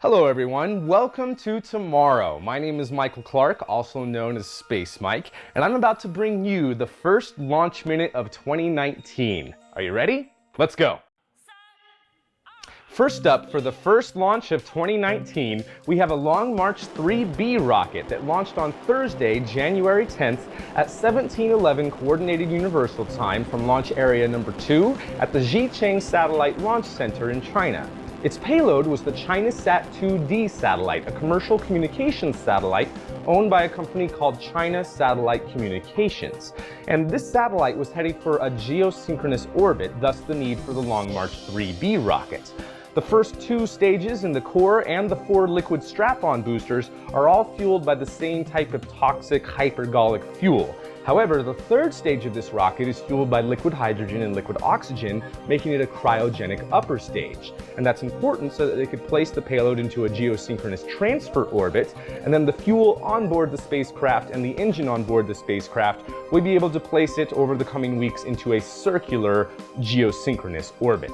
Hello everyone, welcome to Tomorrow. My name is Michael Clark, also known as Space Mike, and I'm about to bring you the first launch minute of 2019. Are you ready? Let's go. First up, for the first launch of 2019, we have a Long March 3B rocket that launched on Thursday, January 10th at 1711 Coordinated Universal Time from launch area number 2 at the Xichang Satellite Launch Center in China. Its payload was the ChinaSat-2D satellite, a commercial communications satellite owned by a company called China Satellite Communications. And this satellite was heading for a geosynchronous orbit, thus the need for the Long March 3B rocket. The first two stages in the core and the four liquid strap-on boosters are all fueled by the same type of toxic hypergolic fuel. However, the third stage of this rocket is fueled by liquid hydrogen and liquid oxygen, making it a cryogenic upper stage. And that's important so that they could place the payload into a geosynchronous transfer orbit, and then the fuel onboard the spacecraft and the engine onboard the spacecraft would be able to place it over the coming weeks into a circular geosynchronous orbit.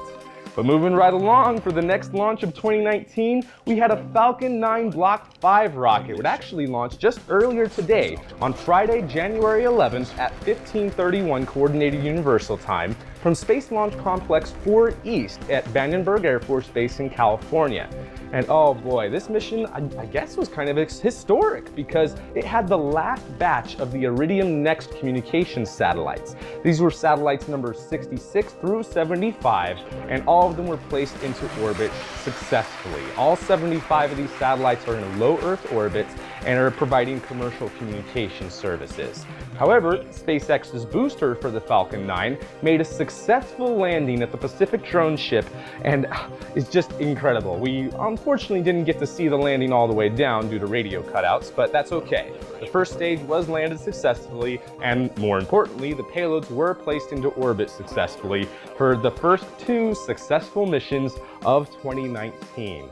But moving right along, for the next launch of 2019, we had a Falcon 9 Block 5 rocket. It actually launched just earlier today on Friday, January 11th at 1531 Coordinated Universal Time from Space Launch Complex 4 East at Vandenberg Air Force Base in California. And oh boy, this mission, I, I, guess, was kind of historic because it had the last batch of the Iridium Next communications satellites. These were satellites number 66 through 75, and all of them were placed into orbit successfully. All 75 of these satellites are in low Earth orbit and are providing commercial communication services. However, SpaceX's booster for the Falcon 9 made a successful landing at the Pacific drone ship and it's just incredible. We unfortunately didn't get to see the landing all the way down due to radio cutouts, but that's okay. The first stage was landed successfully and more importantly, the payloads were placed into orbit successfully for the first two successful missions of 2019.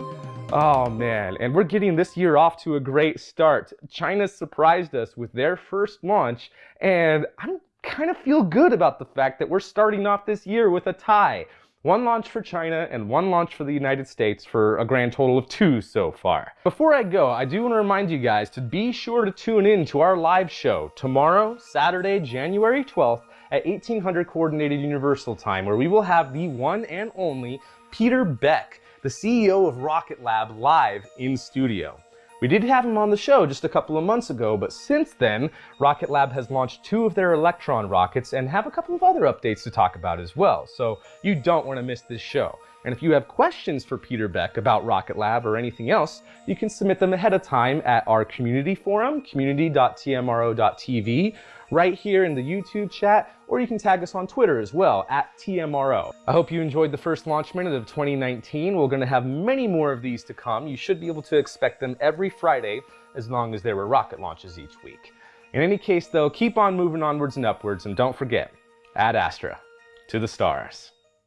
Oh man, and we're getting this year off to a great start. China surprised us with their first launch, and I kind of feel good about the fact that we're starting off this year with a tie. One launch for China and one launch for the United States for a grand total of two so far. Before I go, I do want to remind you guys to be sure to tune in to our live show tomorrow, Saturday, January 12th at 1800 Coordinated Universal Time, where we will have the one and only Peter Beck the CEO of Rocket Lab live in studio. We did have him on the show just a couple of months ago, but since then, Rocket Lab has launched two of their Electron rockets and have a couple of other updates to talk about as well, so you don't want to miss this show. And if you have questions for Peter Beck about Rocket Lab or anything else, you can submit them ahead of time at our community forum, community.tmro.tv, right here in the YouTube chat, or you can tag us on Twitter as well, at TMRO. I hope you enjoyed the first launch minute of 2019. We're gonna have many more of these to come. You should be able to expect them every Friday, as long as there were rocket launches each week. In any case though, keep on moving onwards and upwards, and don't forget, Ad Astra, to the stars.